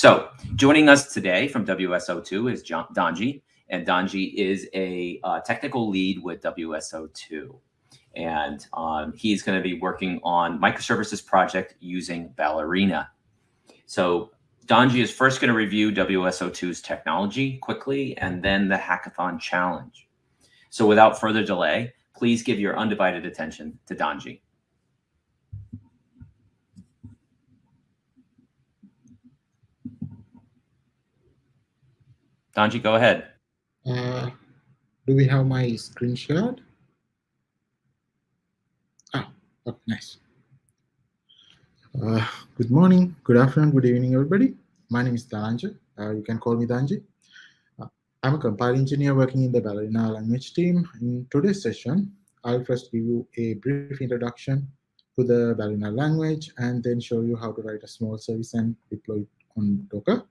So joining us today from WSO2 is John, Donji, and Donji is a uh, technical lead with WSO2. And um, he's going to be working on microservices project using Ballerina. So Donji is first going to review WSO2's technology quickly and then the hackathon challenge. So without further delay, please give your undivided attention to Donji. Donji, go ahead. Uh, do we have my screen shared? Ah, oh, nice. Uh, good morning, good afternoon, good evening, everybody. My name is Dhananjay. Uh, you can call me Dhanji. Uh, I'm a compiler engineer working in the Ballerina language team. In today's session, I'll first give you a brief introduction to the Ballerina language and then show you how to write a small service and deploy it on Docker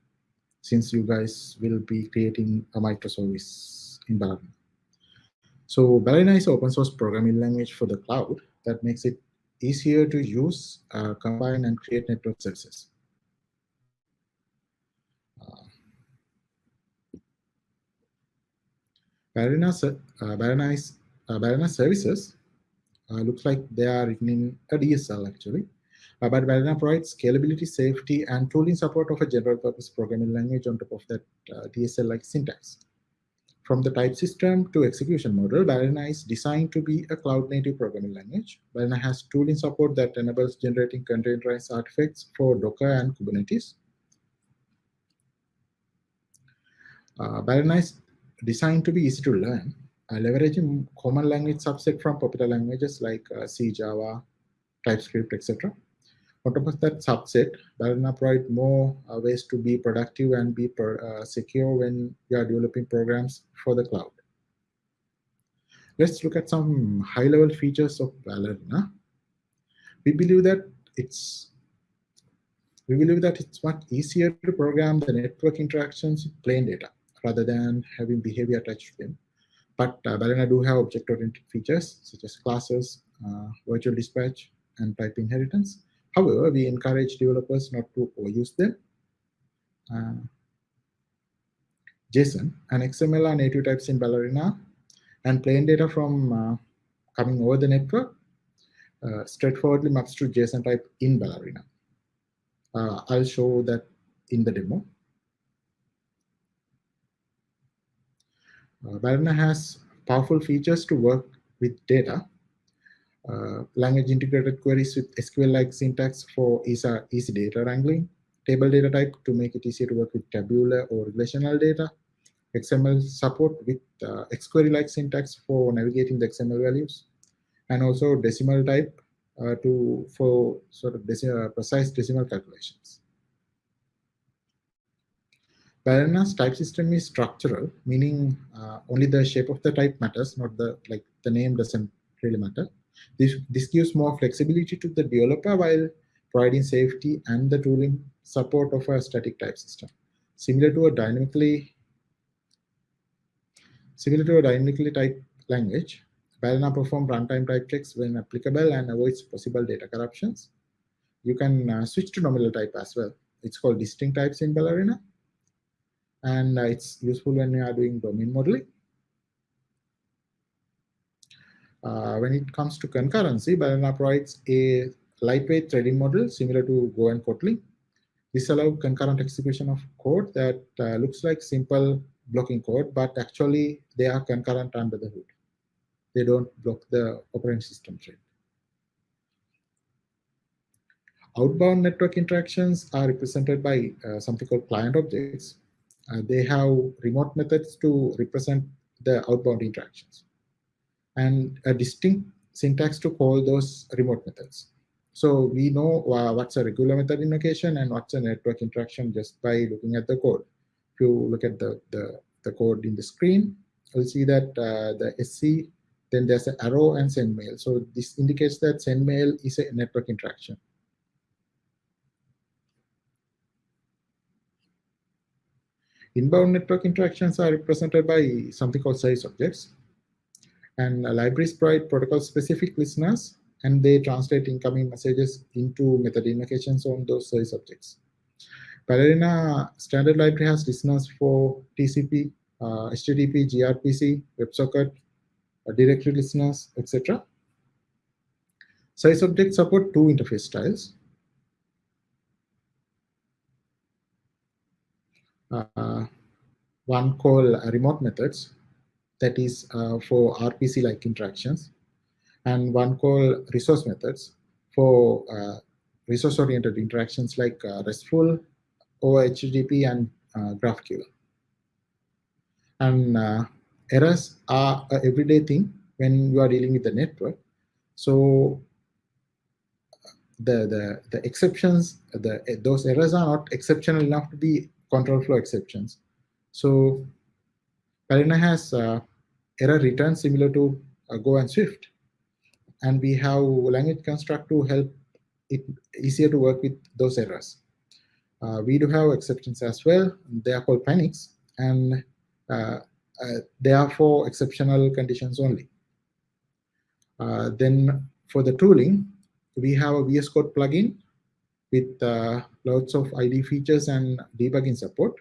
since you guys will be creating a microservice in Ballerina. So Ballerina is an open source programming language for the cloud that makes it easier to use, uh, combine, and create network services. Uh, Ballerina, uh, Ballerina, uh, services uh, looks like they are written in a DSL actually. Uh, but Ballerina provides scalability, safety, and tooling support of a general purpose programming language on top of that uh, DSL-like syntax. From the type system to execution model, Ballerina is designed to be a cloud-native programming language. Ballerina has tooling support that enables generating containerized artifacts for Docker and Kubernetes. Uh, is designed to be easy to learn, uh, leveraging common language subset from popular languages like uh, C, Java, TypeScript, etc. Of that subset, Ballerina provides more uh, ways to be productive and be per, uh, secure when you are developing programs for the cloud. Let's look at some high-level features of Ballerina. We believe that it's we believe that it's much easier to program the network interactions with plain data rather than having behavior attached to them. But uh, do have object-oriented features such as classes, uh, virtual dispatch, and type inheritance. However, we encourage developers not to overuse them. Uh, JSON and XML are native types in Ballerina, and plain data from uh, coming over the network uh, straightforwardly maps to JSON type in Ballerina. Uh, I'll show that in the demo. Uh, Ballerina has powerful features to work with data uh, language integrated queries with SQL-like syntax for easy, easy data wrangling, table data type to make it easier to work with tabular or relational data, XML support with uh, XQuery-like syntax for navigating the XML values, and also decimal type uh, to for sort of deci uh, precise decimal calculations. Ballerina's type system is structural, meaning uh, only the shape of the type matters, not the like the name doesn't really matter. This, this gives more flexibility to the developer while providing safety and the tooling support of a static type system. Similar to a dynamically similar to a dynamically typed language, Ballerina performs runtime type checks when applicable and avoids possible data corruptions. You can uh, switch to nominal type as well. It's called distinct types in Ballerina. And uh, it's useful when you are doing domain modeling. Uh, when it comes to concurrency, Ballerina provides a lightweight threading model similar to Go and Kotlin. This allows concurrent execution of code that uh, looks like simple blocking code, but actually they are concurrent under the hood. They don't block the operating system thread. Outbound network interactions are represented by uh, something called client objects. Uh, they have remote methods to represent the outbound interactions and a distinct syntax to call those remote methods. So we know uh, what's a regular method invocation and what's a network interaction just by looking at the code. If you look at the, the, the code in the screen, you'll see that uh, the SC, then there's an arrow and send mail. So this indicates that send mail is a network interaction. Inbound network interactions are represented by something called service objects. And libraries provide protocol-specific listeners, and they translate incoming messages into method invocations on those service objects. Ballerina standard library has listeners for TCP, uh, HTTP, gRPC, WebSocket, uh, directory listeners, etc. Service objects support two interface styles. Uh, one called remote methods, that is uh, for RPC-like interactions, and one called resource methods for uh, resource-oriented interactions like uh, RESTful, or HTTP, and GraphQL. And errors are an everyday thing when you are dealing with the network. So the the the exceptions, the those errors are not exceptional enough to be control flow exceptions. So Ballerina has uh, error return similar to uh, Go and Swift. And we have language construct to help it easier to work with those errors. Uh, we do have exceptions as well. They are called panics, and uh, uh, they are for exceptional conditions only. Uh, then for the tooling, we have a VS Code plugin with uh, lots of ID features and debugging support.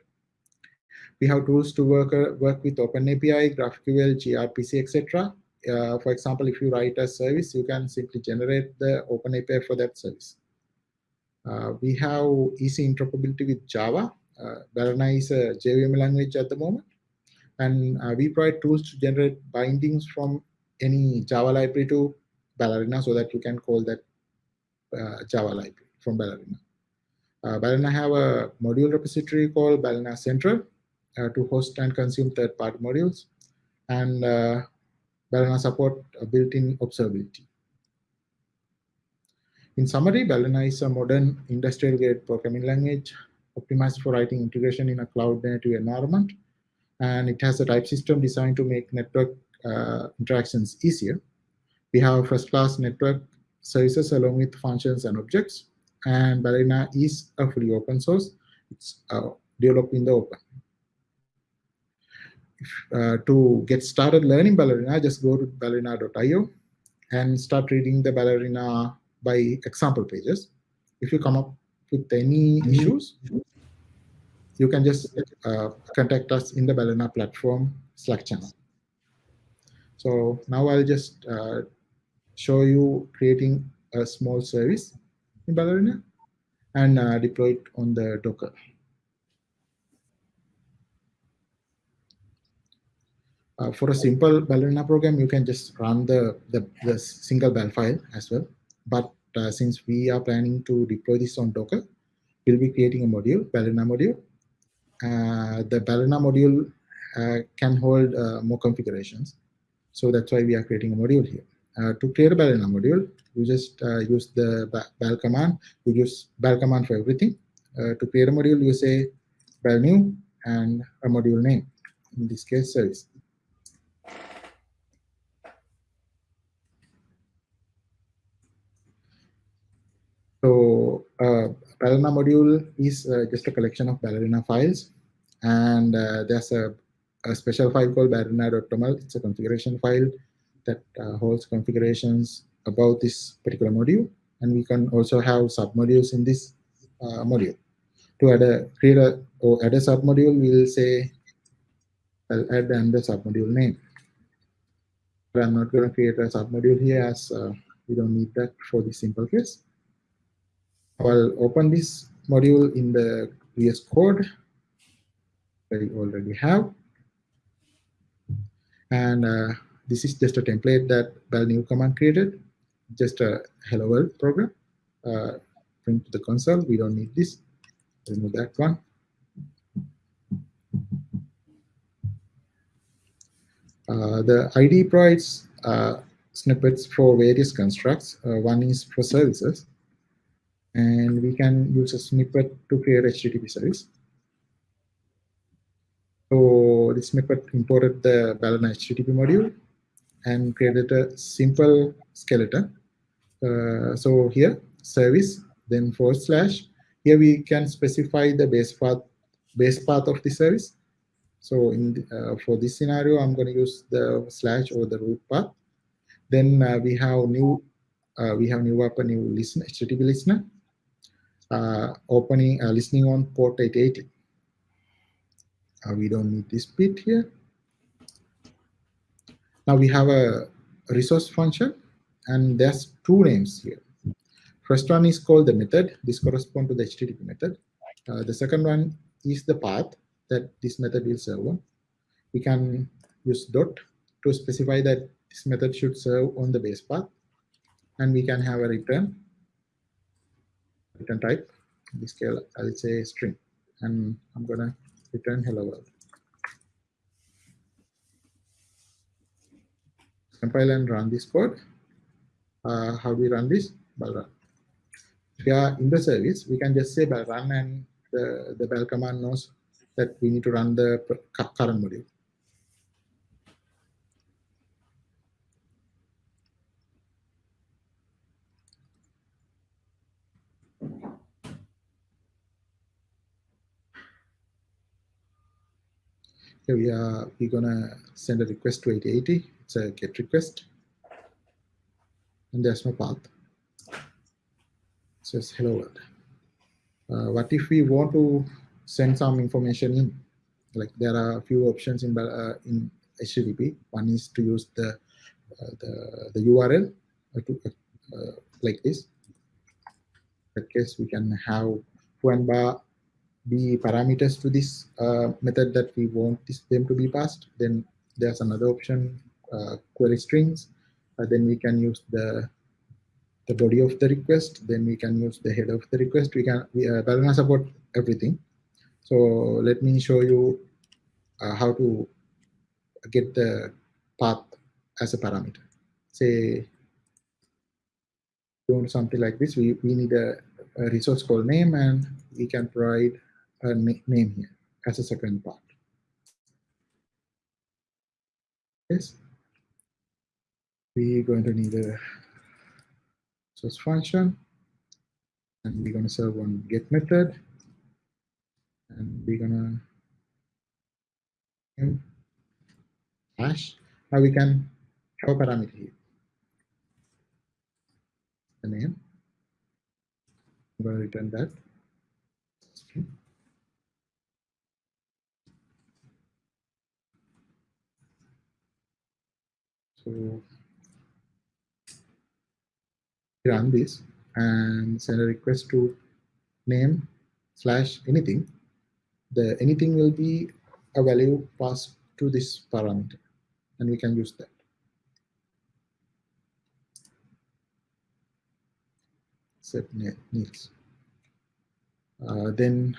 We have tools to work, uh, work with OpenAPI, GraphQL, gRPC, etc. Uh, for example, if you write a service, you can simply generate the OpenAPI for that service. Uh, we have easy interoperability with Java. Uh, is a JVM language at the moment. And uh, we provide tools to generate bindings from any Java library to Ballerina so that you can call that uh, Java library from Ballerina. Uh, Ballerina have a module repository called Ballerina Central to host and consume third-party modules. And uh, support built-in observability. In summary, Ballerina is a modern industrial-grade programming language optimized for writing integration in a cloud-native environment. And it has a type system designed to make network uh, interactions easier. We have first-class network services along with functions and objects. And Ballerina is a fully open source. It's uh, developed in the open. Uh, to get started learning Ballerina, just go to ballerina.io and start reading the Ballerina by example pages. If you come up with any issues, you can just uh, contact us in the Ballerina platform Slack channel. So now I'll just uh, show you creating a small service in Ballerina and uh, deploy it on the Docker. Uh, for a simple Ballerina program, you can just run the, the, the single bal file as well. But uh, since we are planning to deploy this on Docker, we'll be creating a module, Ballerina module. Uh, the Ballerina module uh, can hold uh, more configurations. So that's why we are creating a module here. Uh, to create a Ballerina module, you just use the bal command. You use bal command for everything. to create a module, you say bal new and a module name. In this case, service. So uh, Ballerina module is uh, just a collection of Ballerina files. And uh, there's a, a, special file called ballerina.toml. It's a configuration file that uh, holds configurations about this particular module. And we can also have submodules in this module. To add a create a or add a submodule, we'll say I'll add and the submodule name. But I'm not going to create a submodule here as uh, we don't need that for this simple case. I'll open this module in the VS Code that we already have. And uh, this is just a template that new command created, just a hello world program. Uh, print to the console. We don't need this. Remove that one. Uh, the ID provides uh, snippets for various constructs. Uh, one is for services and we can use a snippet to create HTTP service. So this snippet imported the Ballerina HTTP module and created a simple skeleton. Uh, so here, service, then forward slash. Here we can specify the base path, base path of the service. So in the, uh, for this scenario, I'm going to use the slash or the root path. Then uh, we have new, uh, we have new up a new listener, HTTP listener opening, uh, listening on port 880. Uh, we don't need this bit here. Now we have a resource function, and there's two names here. First one is called the method. This corresponds to the HTTP method. Uh, the second one is the path that this method will serve on. We can use dot to specify that this method should serve on the base path. And we can have a return, return type. In this case, I'll say string. And I'm to return hello world. Compile and run this code. Uh, how do we run this? Bal run. If we are in the service, we can just say bal run and the, the bal command knows that we need to run the current module. Here we are, we're gonna send a request to 8080. It's a GET request. And there's no path. It says hello world. Uh, what if we want to send some information in? Like there are a few options in uh, in HTTP. One is to use the uh, the, the URL to, uh, like this. In that case, we can have one bar be parameters to this uh, method that we want this, them to be passed. Then there's another option, uh, query strings. Uh, then we can use the the body of the request. Then we can use the head of the request. We can we uh, Ballerina support everything. So let me show you uh, how to get the path as a parameter. Say doing something like this. We we need a, a resource called name, and we can provide a name here as a second part. Yes. We're going to need a source function, and we're going to serve one get method, and we're going to hash. Now we can have a parameter here. The name. I'm going to return that. So run this and send a request to name slash anything. The anything will be a value passed to this parameter, and we can use that. Set needs. Uh, then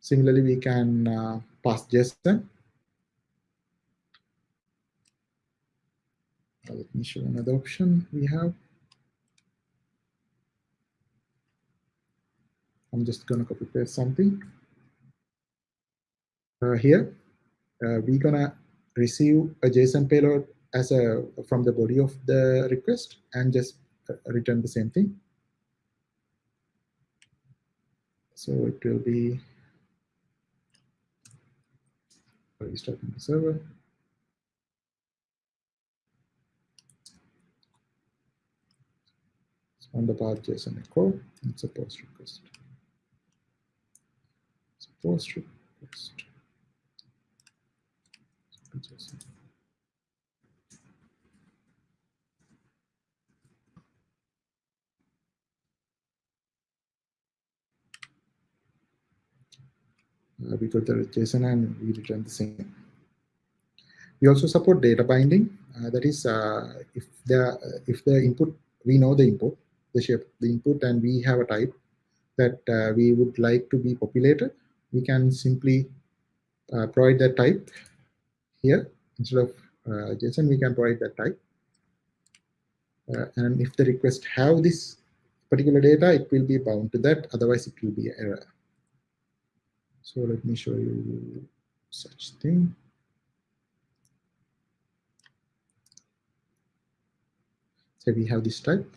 similarly, we can uh, pass JSON Uh, let me show another option we have. I'm just going to copy paste something. Uh, here, uh, we're going to receive a JSON payload as a from the body of the request and just uh, return the same thing. So it will be restarting the server. On the path JSON echo. It's a post request. It's a post request. Uh, we got the JSON and we return the same. We also support data binding. Uh, that is, uh, if the if the input we know the input, the shape, the input, and we have a type that uh, we would like to be populated, we can simply uh, provide that type here. Instead of uh, JSON, we can provide that type. Uh, and if the request have this particular data, it will be bound to that. Otherwise, it will be an error. So let me show you such thing. So we have this type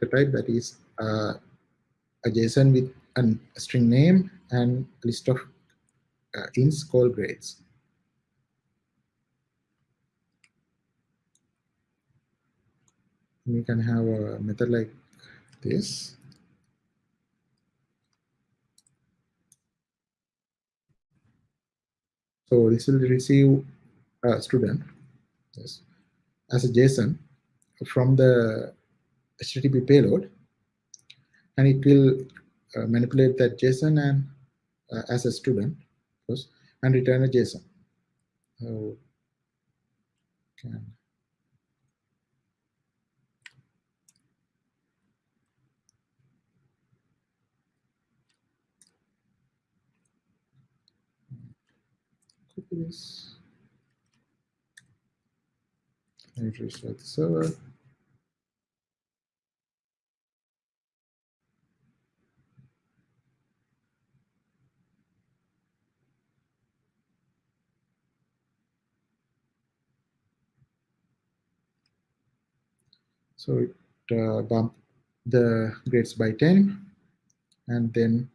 the type that is uh, a JSON with an, a string name and a list of uh, ints called grades. we can have a method like this. So this will receive a student yes, as a JSON from the HTTP payload, and it will uh, manipulate that JSON and uh, as a student, of course, and return a JSON. So, can copy this and restart the server. So it uh, bump the grades by 10 and then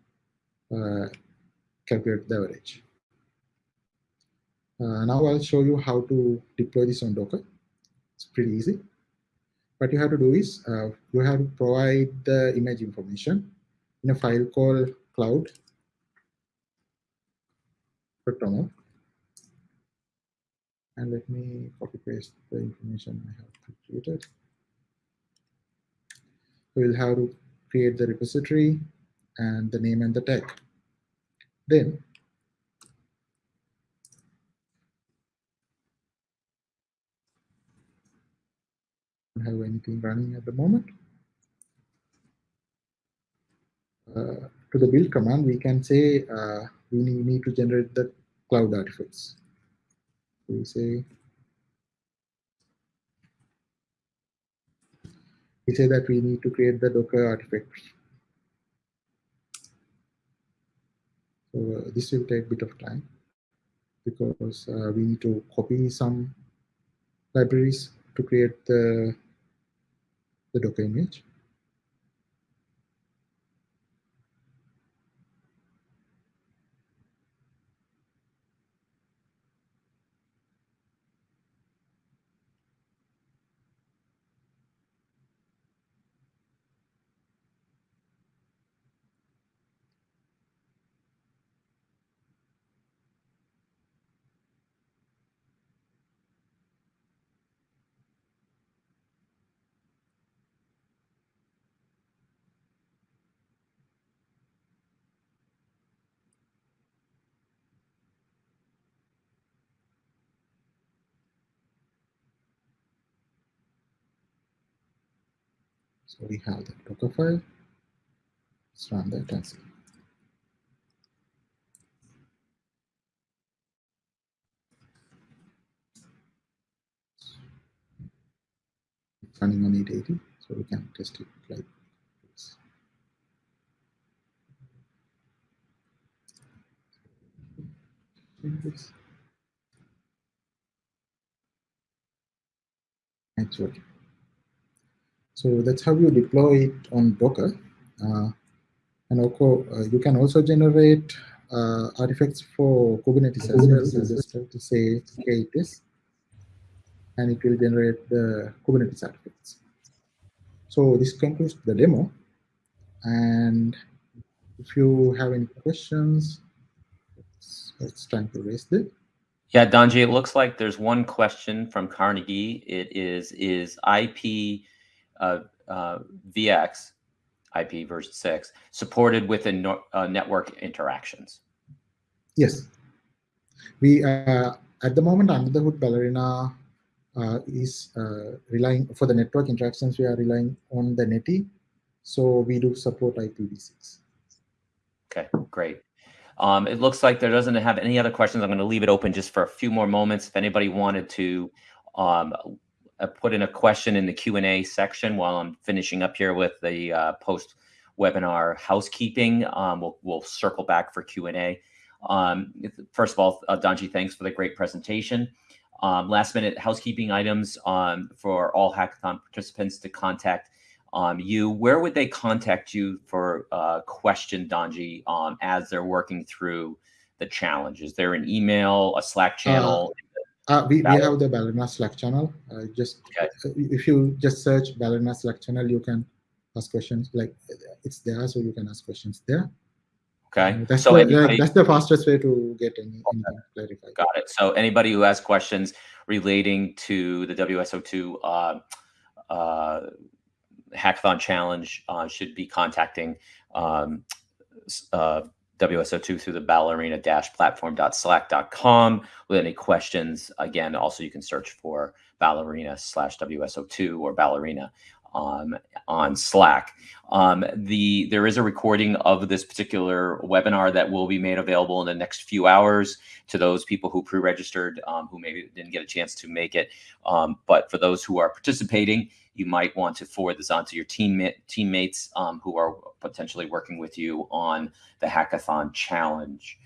uh, calculate the average. Uh, now I'll show you how to deploy this on Docker. It's pretty easy. What you have to do is uh, you have to provide the image information in a file called cloud and let me copy paste the information I have created. We'll have to create the repository and the name and the tag. Then don't have anything running at the moment. Uh, to the build command, we can say uh, we need to generate the cloud artifacts. We say we say that we need to create the Docker artifact. So uh, this will take a bit of time because uh, we need to copy some libraries to create the, the Docker image. So we have the Docker file. Let's run that and see. It's running on 880, so we can test it like this. It's working. So that's how you deploy it on Docker. Uh, and also, uh, you can also generate uh, artifacts for Kubernetes as well. So just have to say k8s, and it will generate the Kubernetes artifacts. So this concludes the demo. And if you have any questions, it's, it's time to raise them. Yeah, Donji, it looks like there's one question from Carnegie. It is, is IP uh, uh, VX IP version 6 supported within no, uh, network interactions? Yes. We, uh, at the moment, under the hood, Ballerina uh, is uh, relying, for the network interactions, we are relying on the Netty. So we do support IPv6. Okay, great. Um, it looks like there doesn't have any other questions. I'm going to leave it open just for a few more moments. If anybody wanted to um, uh, put in a question in the Q&A section while I'm finishing up here with the uh, post webinar housekeeping. Um, we'll, we'll circle back for Q&A. Um, first of all, uh, Donji, thanks for the great presentation. Um, last minute housekeeping items um, for all hackathon participants to contact um, you. Where would they contact you for a uh, question, Donji, um, as they're working through the challenge? Is there an email, a Slack channel? Uh, Uh, we, we have the Ballerina Slack channel. Uh, just Okay. if you just search Ballerina Slack channel, you can ask questions. Like it's there, so you can ask questions there. Okay. Uh, That's So the, anybody, that's the fastest way to get any, anything clarified. got it. So anybody who has questions relating to the WSO2 uh, uh, hackathon challenge uh, should be contacting um, uh, WSO2 through the ballerina-platform.slack.com with any questions. Again, also you can search for ballerina slash WSO2 or ballerina um, on Slack. Um, the there is a recording of this particular webinar that will be made available in the next few hours to those people who pre-registered um, who maybe didn't get a chance to make it. Um, but for those who are participating, you might want to forward this on to your teammate, teammates um, who are potentially working with you on the hackathon challenge.